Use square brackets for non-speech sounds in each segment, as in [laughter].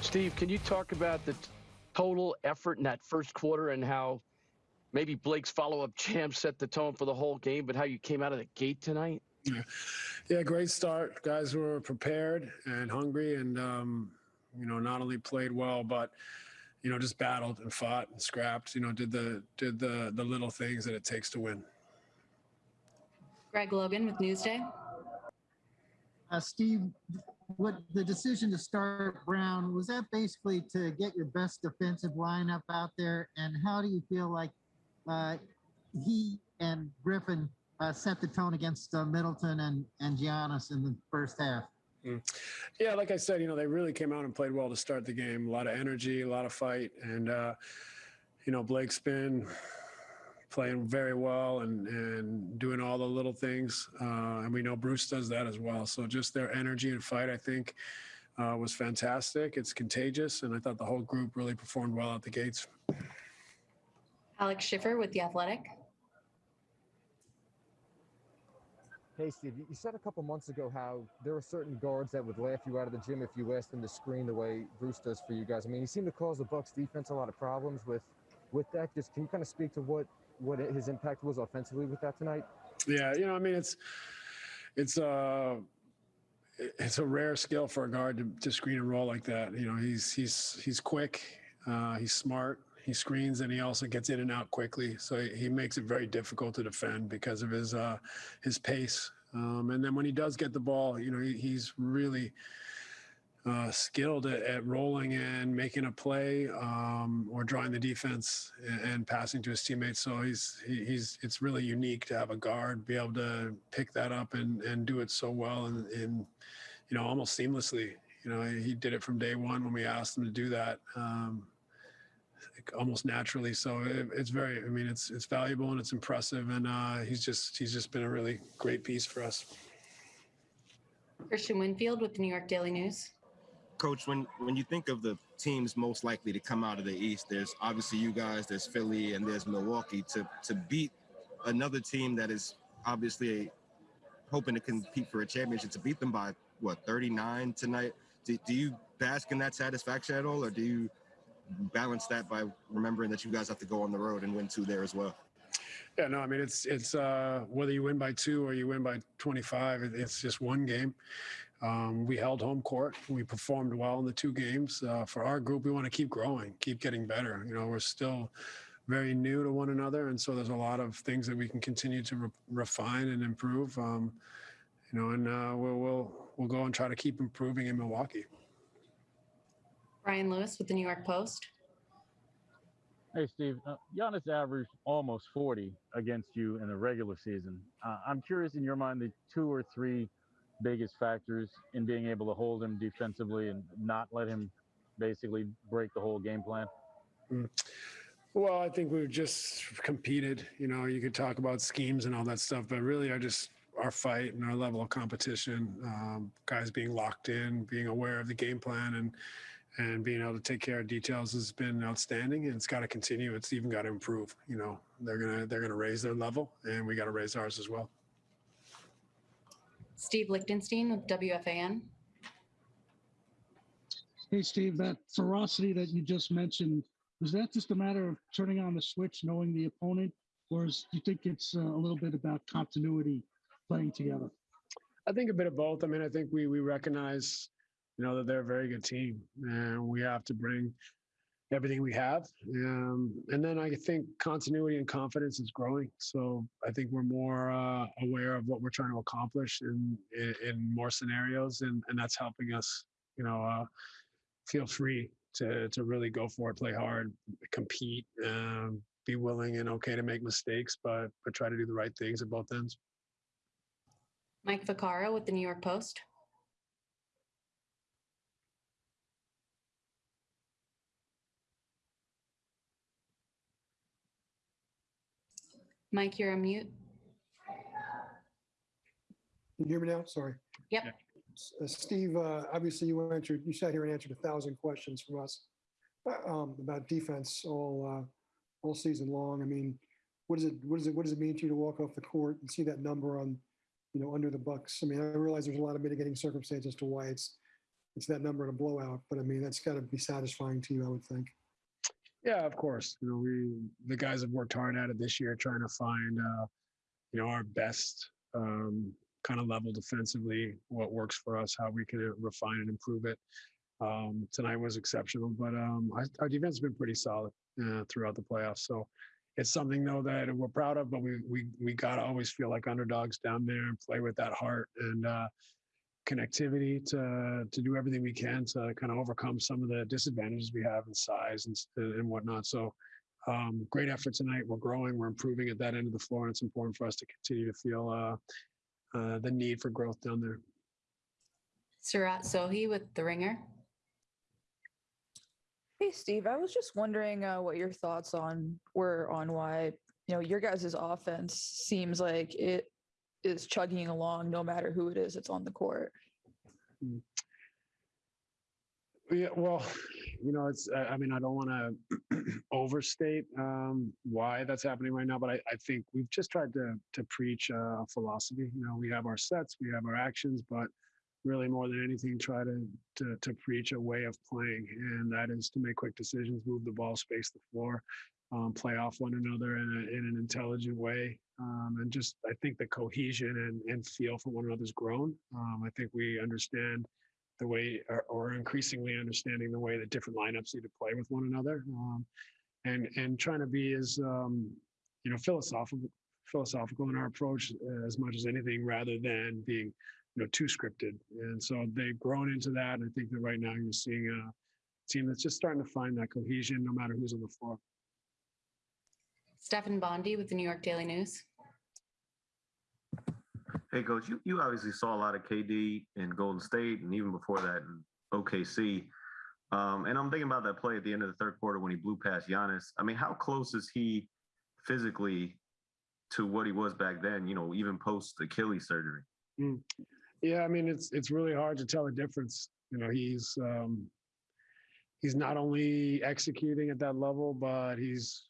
Steve, can you talk about the t- total effort in that first quarter and how maybe Blake's follow-up jam set the tone for the whole game, but how you came out of the gate tonight? Yeah, yeah, great start. Guys were prepared and hungry, and um, you know, not only played well, but you know, just battled and fought and scrapped. You know, did the did the the little things that it takes to win. Greg Logan with Newsday. Uh, Steve, what the decision to start Brown was that basically to get your best defensive lineup out there, and how do you feel like uh, he and Griffin uh, set the tone against uh, Middleton and and Giannis in the first half? Yeah, like I said, you know, they really came out and played well to start the game. A lot of energy, a lot of fight, and uh, you know, Blake's been playing very well and and doing all the little things, uh, and we know Bruce does that as well. So just their energy and fight, I think, uh, was fantastic. It's contagious, and I thought the whole group really performed well at the gates. Alex Schiffer with The Athletic. Hey, Steve, you said a couple months ago how there were certain guards that would laugh you out of the gym if you asked them to screen the way Bruce does for you guys. I mean, he seemed to cause the Bucks defense a lot of problems with with that. Just can you kind of speak to what what his impact was offensively with that tonight? Yeah, you know, I mean, it's it's uh it's a rare skill for a guard to, to screen and roll like that. You know, he's he's he's quick, uh, he's smart, he screens, and he also gets in and out quickly. So he, he makes it very difficult to defend because of his uh, his pace. Um, and then when he does get the ball, you know, he, he's really uh, skilled at, at, rolling and making a play um, or drawing the defense and, and, passing to his teammates. So he's he, he's it's really unique to have a guard be able to pick that up and and do it so well and, and you know almost seamlessly. You know he did it from day one when we asked him to do that. Um, almost naturally so it, it's very i mean it's it's valuable and it's impressive and uh, he's just he's just been a really great piece for us Christian Winfield with the New York Daily News. Coach, when when you think of the teams most likely to come out of the East, there's obviously you guys, there's Philly, and there's Milwaukee. To to beat another team that is obviously hoping to compete for a championship, to beat them by what 39 tonight. Do, do you bask in that satisfaction at all, or do you balance that by remembering that you guys have to go on the road and win two there as well? Yeah, no, I mean it's it's uh, whether you win by two or you win by 25, it's just one game. Um, we held home court. We performed well in the two games. Uh, for our group, we want to keep growing, keep getting better. You know, we're still very new to one another, and so there's a lot of things that we can continue to re- refine and improve. Um, you know, and uh, we'll we'll we'll go and try to keep improving in Milwaukee. Brian Lewis with the New York Post. Hey, Steve. Uh, Giannis averaged almost 40 against you in the regular season. Uh, I'm curious, in your mind, the two or three biggest factors in being able to hold him defensively and not let him basically break the whole game plan? Mm. Well, I think we've just competed. You know, you could talk about schemes and all that stuff, but really, I just our fight and our level of competition, um, guys being locked in, being aware of the game plan, and and being able to take care of details has been outstanding. And it's got to continue. It's even got to improve. You know, they're gonna they're gonna raise their level, and we got to raise ours as well. Steve Lichtenstein with WFAN. Hey, Steve, that ferocity that you just mentioned, was that just a matter of turning on the switch, knowing the opponent, or is, do you think it's uh, a little bit about continuity playing together? I think a bit of both. I mean, I think we we recognize, you know, that they're a very good team, and we have to bring everything we have. Um, and then I think continuity and confidence is growing. So I think we're more uh, aware of what we're trying to accomplish in in, in more scenarios, and and that's helping us, you know, uh, feel free to to really go for it, play hard, compete, um, be willing and okay to make mistakes, but but try to do the right things at both ends. Mike Vaccaro with the New York Post. Mike, you're on mute. Can you hear me now? Sorry. Yep. Uh, Steve, uh, obviously you answered, you sat here and answered a thousand questions from us uh, um, about defense all uh, all season long. I mean, what does it what does it what does it mean to you to walk off the court and see that number on, you know, under the Bucks? I mean, I realize there's a lot of mitigating circumstances to why it's it's that number in a blowout. But I mean, that's got to be satisfying to you, I would think. Yeah, of course. You know, we the guys have worked hard at it this year, trying to find uh, you know our best um, kind of level defensively, what works for us, how we can refine and improve it. Um, tonight was exceptional, but um, our, our defense has been pretty solid uh, throughout the playoffs. So it's something though that we're proud of, but we we we gotta always feel like underdogs down there and play with that heart and uh, connectivity to to do everything we can to kind of overcome some of the disadvantages we have in size and and whatnot. So um, great effort tonight. We're growing, we're improving at that end of the floor, and it's important for us to continue to feel uh, uh, the need for growth down there. Seerat Sohi with The Ringer. Hey, Steve, I was just wondering uh, what your thoughts on were on why, you know, your guys' offense seems like it is chugging along no matter who it is that's on the court. Yeah, well, you know, it's. I mean, I don't want [clears throat] to overstate um, why that's happening right now, but I, I think we've just tried to to preach a philosophy. You know, we have our sets, we have our actions, but really more than anything, try to to, to preach a way of playing, and that is to make quick decisions, move the ball, space the floor, um, play off one another in, a, in an intelligent way, um, and just I think the cohesion and, and feel for one another's grown. Um, I think we understand the way or, or increasingly understanding the way that different lineups need to play with one another. Um, and and trying to be as um, you know philosophical philosophical in our approach uh, as much as anything rather than being you know too scripted. And so they've grown into that and i think that right now you're seeing a team that's just starting to find that cohesion no matter who's on the floor Stefan Bondy with the New York Daily News. Hey, coach, you, you obviously saw a lot of KD in Golden State and even before that in OKC. Um, and I'm thinking about that play at the end of the third quarter when he blew past Giannis. I mean, how close is he physically to what he was back then, you know, even post Achilles surgery? Mm. Yeah, I mean it's it's really hard to tell the difference. You know, he's um he's not only executing at that level, but he's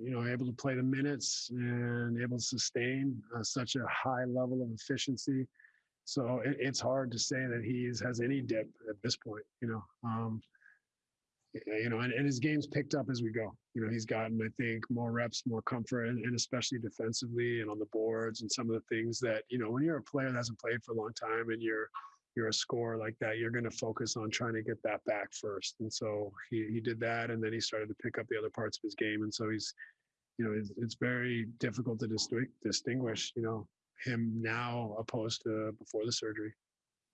you know able to play the minutes and able to sustain uh, such a high level of efficiency. So it, it's hard to say that he has any dip at this point. You know, um, you know, and, and his game's picked up as we go. You know, he's gotten, I think, more reps, more comfort, and, and especially defensively and on the boards and some of the things that you know when you're a player that hasn't played for a long time and you're you're a scorer like that, you're going to focus on trying to get that back first. And so he he did that, and then he started to pick up the other parts of his game, and so he's you know it's, it's very difficult to distinguish distinguish you know him now opposed to before the surgery.